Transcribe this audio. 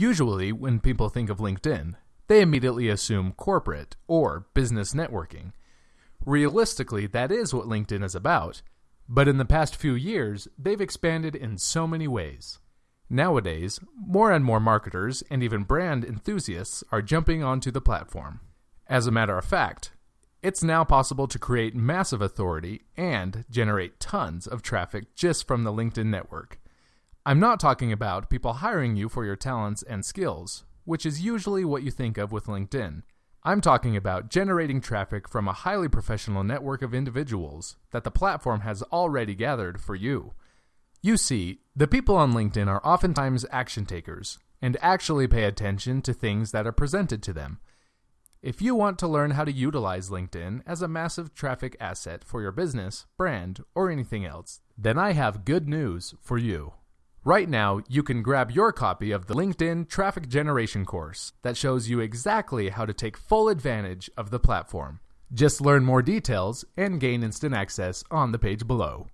Usually, when people think of LinkedIn, they immediately assume corporate or business networking. Realistically, that is what LinkedIn is about, but in the past few years, they've expanded in so many ways. Nowadays, more and more marketers and even brand enthusiasts are jumping onto the platform. As a matter of fact, it's now possible to create massive authority and generate tons of traffic just from the LinkedIn network. I'm not talking about people hiring you for your talents and skills, which is usually what you think of with LinkedIn. I'm talking about generating traffic from a highly professional network of individuals that the platform has already gathered for you. You see, the people on LinkedIn are oftentimes action takers and actually pay attention to things that are presented to them. If you want to learn how to utilize LinkedIn as a massive traffic asset for your business, brand, or anything else, then I have good news for you. Right now, you can grab your copy of the LinkedIn Traffic Generation course that shows you exactly how to take full advantage of the platform. Just learn more details and gain instant access on the page below.